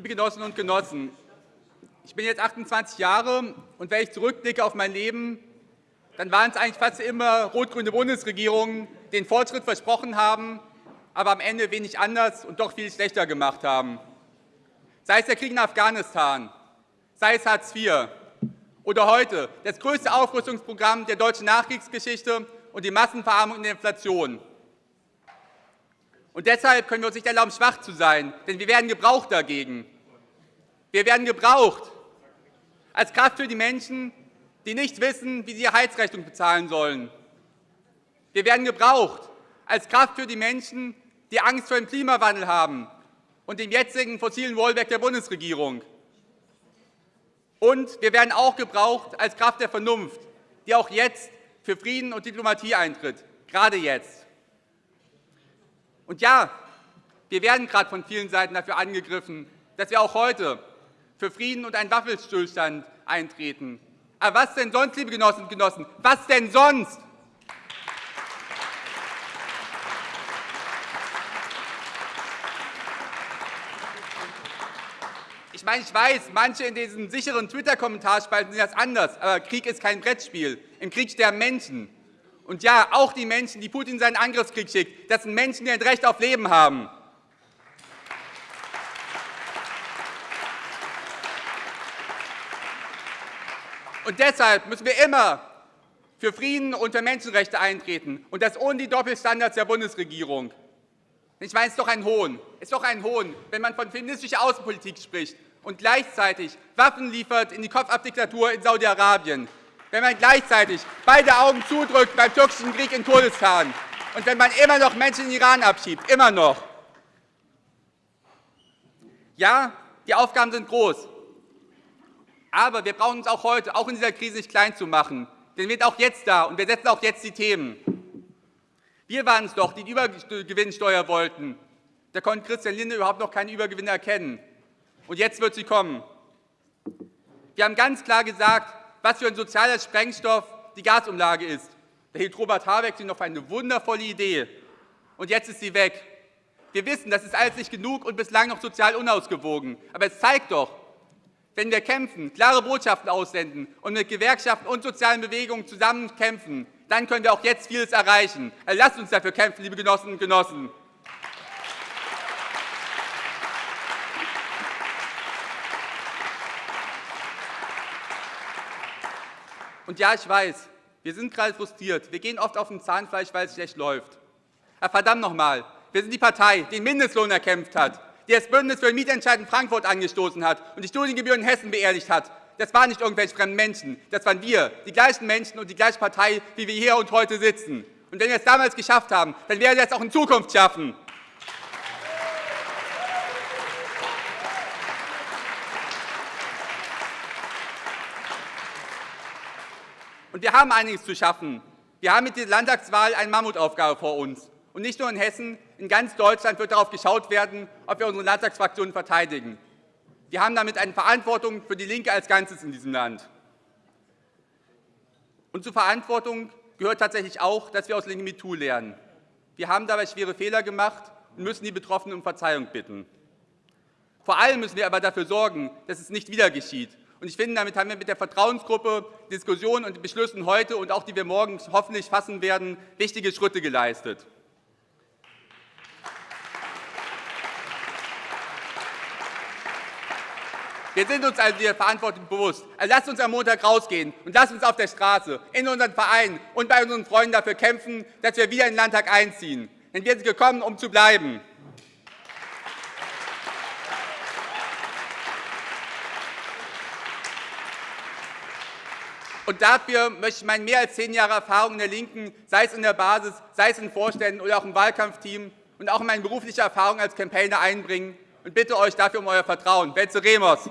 liebe Genossinnen und Genossen, ich bin jetzt 28 Jahre, und wenn ich zurückblicke auf mein Leben, dann waren es eigentlich fast immer rot-grüne Bundesregierungen, die den Fortschritt versprochen haben, aber am Ende wenig anders und doch viel schlechter gemacht haben. Sei es der Krieg in Afghanistan, sei es Hartz IV oder heute das größte Aufrüstungsprogramm der deutschen Nachkriegsgeschichte und die Massenverarmung und Inflation. Und deshalb können wir uns nicht erlauben, schwach zu sein, denn wir werden gebraucht dagegen. Wir werden gebraucht als Kraft für die Menschen, die nicht wissen, wie sie ihre Heizrechnung bezahlen sollen. Wir werden gebraucht als Kraft für die Menschen, die Angst vor dem Klimawandel haben und dem jetzigen fossilen Wohlwerk der Bundesregierung. Und wir werden auch gebraucht als Kraft der Vernunft, die auch jetzt für Frieden und Diplomatie eintritt, gerade jetzt. Und ja, wir werden gerade von vielen Seiten dafür angegriffen, dass wir auch heute für Frieden und einen Waffenstillstand eintreten. Aber was denn sonst, liebe Genossinnen und Genossen? Was denn sonst? Ich meine, ich weiß, manche in diesen sicheren Twitter-Kommentarspalten sehen das anders, aber Krieg ist kein Brettspiel. Im Krieg sterben Menschen. Und ja, auch die Menschen, die Putin seinen Angriffskrieg schickt, das sind Menschen, die ein Recht auf Leben haben. Und deshalb müssen wir immer für Frieden und für Menschenrechte eintreten, und das ohne die Doppelstandards der Bundesregierung. Ich meine, es ist doch ein Hohn. Es ist doch ein Hohn, wenn man von feministischer Außenpolitik spricht und gleichzeitig Waffen liefert in die Kopfabdiktatur in Saudi-Arabien, wenn man gleichzeitig beide Augen zudrückt beim türkischen Krieg in Kurdistan und wenn man immer noch Menschen in den Iran abschiebt, immer noch. Ja, die Aufgaben sind groß, aber wir brauchen uns auch heute, auch in dieser Krise, nicht klein zu machen. Denn wir sind auch jetzt da, und wir setzen auch jetzt die Themen. Wir waren es doch, die die Übergewinnsteuer wollten. Da konnte Christian Linde überhaupt noch keine Übergewinne erkennen. Und jetzt wird sie kommen. Wir haben ganz klar gesagt, was für ein sozialer Sprengstoff die Gasumlage ist. Da hielt Robert Habeck sie noch für eine wundervolle Idee. Und jetzt ist sie weg. Wir wissen, das ist alles nicht genug und bislang noch sozial unausgewogen. Aber es zeigt doch, wenn wir kämpfen, klare Botschaften aussenden und mit Gewerkschaften und sozialen Bewegungen zusammen kämpfen, dann können wir auch jetzt vieles erreichen. Also lasst uns dafür kämpfen, liebe Genossinnen und Genossen. Und ja, ich weiß, wir sind gerade frustriert. Wir gehen oft auf dem Zahnfleisch, weil es schlecht läuft. Aber verdammt nochmal, wir sind die Partei, die den Mindestlohn erkämpft hat, die das Bündnis für den Mietentscheid in Frankfurt angestoßen hat und die Studiengebühren in Hessen beerdigt hat. Das waren nicht irgendwelche fremden Menschen, das waren wir, die gleichen Menschen und die gleiche Partei, wie wir hier und heute sitzen. Und wenn wir es damals geschafft haben, dann werden wir es auch in Zukunft schaffen. Und wir haben einiges zu schaffen. Wir haben mit dieser Landtagswahl eine Mammutaufgabe vor uns. Und nicht nur in Hessen, in ganz Deutschland wird darauf geschaut werden, ob wir unsere Landtagsfraktionen verteidigen. Wir haben damit eine Verantwortung für die Linke als Ganzes in diesem Land. Und zur Verantwortung gehört tatsächlich auch, dass wir aus Linke MeToo lernen. Wir haben dabei schwere Fehler gemacht und müssen die Betroffenen um Verzeihung bitten. Vor allem müssen wir aber dafür sorgen, dass es nicht wieder geschieht. Und ich finde, damit haben wir mit der Vertrauensgruppe Diskussionen und Beschlüssen heute und auch die wir morgen hoffentlich fassen werden, wichtige Schritte geleistet. Wir sind uns also der Verantwortung bewusst. Also lasst uns am Montag rausgehen und lasst uns auf der Straße, in unseren Vereinen und bei unseren Freunden dafür kämpfen, dass wir wieder in den Landtag einziehen. Denn wir sind gekommen, um zu bleiben. Und dafür möchte ich meine mehr als zehn Jahre Erfahrung in der Linken, sei es in der Basis, sei es in Vorständen oder auch im Wahlkampfteam und auch meine berufliche Erfahrung als Campaigner einbringen und bitte euch dafür um euer Vertrauen. Betze Remos.